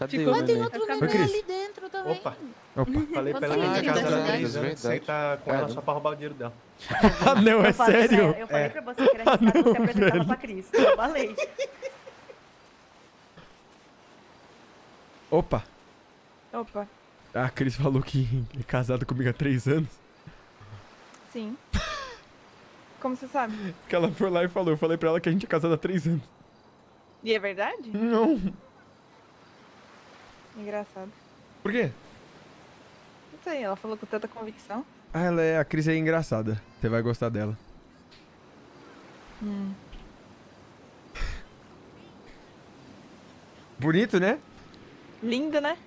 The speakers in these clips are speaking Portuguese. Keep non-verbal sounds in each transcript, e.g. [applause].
Cadê Ficou- o tem outro ficar- ali dentro também. Opa, Opa. falei pra ela Você que é tinha casado há verdade. três anos, você tá com ela só pra roubar o dinheiro dela. Ah, não, é Eu falei, sério? Eu falei É. pra você que era [laughs] arriscado você apresentar ela pra Cris. Eu falei. Opa. Opa, A Cris falou que é casada comigo há três anos. sim. Como você sabe? Que ela foi lá e falou. Eu falei pra ela que a gente é casado há três anos. E é verdade? Não. Engraçado. Por quê? Não sei, ela falou com tanta convicção. Ah, ela é. A Cris é engraçada. Você vai gostar dela. Hum. Bonito, né? Lindo, né?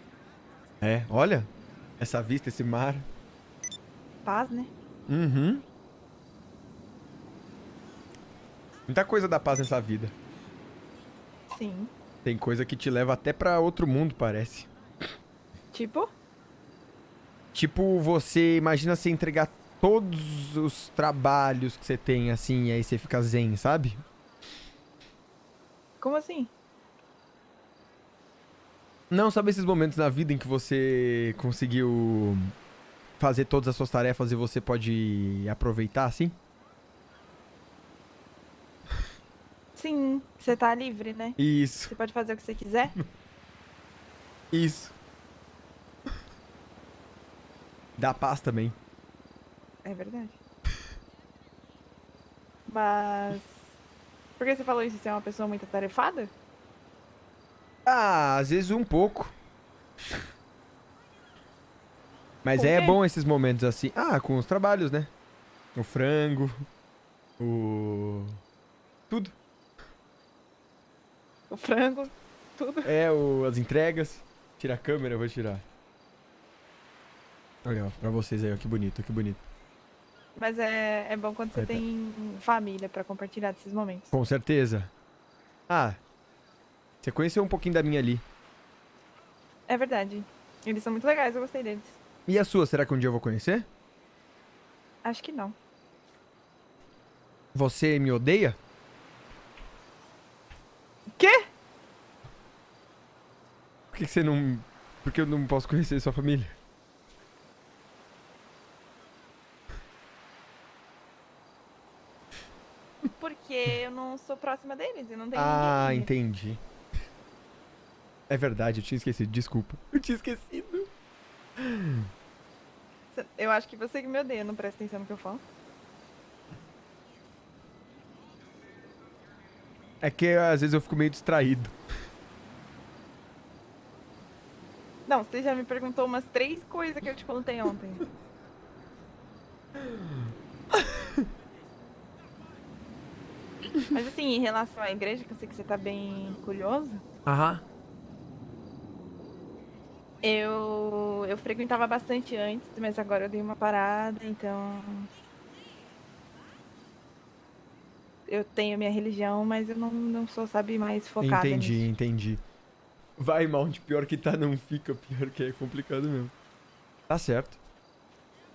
É, olha. Essa vista, esse mar. Paz, né? Uhum. Muita coisa dá paz nessa vida. Sim. Tem coisa que te leva até pra outro mundo, parece. Tipo? Tipo, você imagina você entregar todos os trabalhos que você tem, assim, e aí você fica zen, sabe? Como assim? Não, sabe esses momentos na vida em que você conseguiu fazer todas as suas tarefas e você pode aproveitar, assim? Sim, você tá livre, né? Isso, Você pode fazer o que você quiser. [laughs] isso. Dá paz também. É verdade. Mas. Por que você falou isso? Você é uma pessoa muito atarefada? Ah, às vezes um pouco. Mas é bom esses momentos assim. Ah, com os trabalhos, né? O frango. O. Tudo. O frango, tudo. É, o... as entregas. Tira a câmera, eu vou tirar. Olha, ó, pra vocês aí, ó, que bonito, que bonito. Mas é, é bom quando você Vai, tá. tem família pra compartilhar desses momentos. Com certeza. Ah, você conheceu um pouquinho da minha ali. É verdade. Eles são muito legais, eu gostei deles. E a sua, será que um dia eu vou conhecer? Acho que não. Você me odeia? Quê? Por que, que você não. Por que eu não posso conhecer sua família? Porque eu não sou próxima deles e não tenho Ah, ninguém. entendi. É verdade, eu tinha esquecido, desculpa. Eu tinha esquecido. Eu acho que você que me odeia, não presta atenção no que eu falo. É que às vezes eu fico meio distraído. Não, você já me perguntou umas três coisas que eu te contei ontem. [laughs] Mas assim, em relação à igreja, que eu sei que você tá bem curioso, Aham. eu, eu frequentava bastante antes, mas agora eu dei uma parada, então. Eu tenho minha religião, mas eu não, não sou, sabe, mais focada Entendi, nisso. entendi. Vai, Mount, pior que tá, não fica. Pior que é complicado mesmo. Tá certo.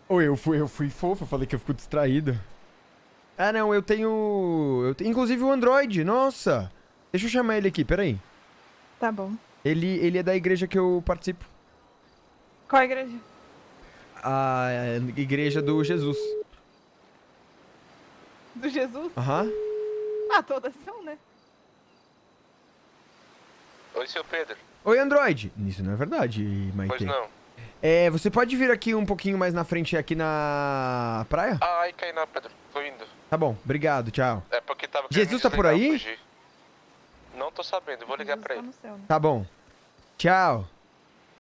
Ou eu fui, eu fui fofo, eu falei que eu fico distraído. Ah, não, eu tenho. Eu tenho inclusive o Android, nossa! Deixa eu chamar ele aqui, peraí. Tá bom. Ele, ele é da igreja que eu participo. Qual a igreja? A igreja do Jesus. Do Jesus? Aham. Ah, todas são, né? Oi, seu Pedro. Oi, Android. Isso não é verdade, Maite. Pois não. É, você pode vir aqui um pouquinho mais na frente, aqui na praia? Ah, aí cai na Pedro. Tô indo. Tá bom, obrigado, tchau. É porque tava Jesus tá por aí? Não tô sabendo, vou ligar Jesus pra tá ele. né? Tá bom. Tchau.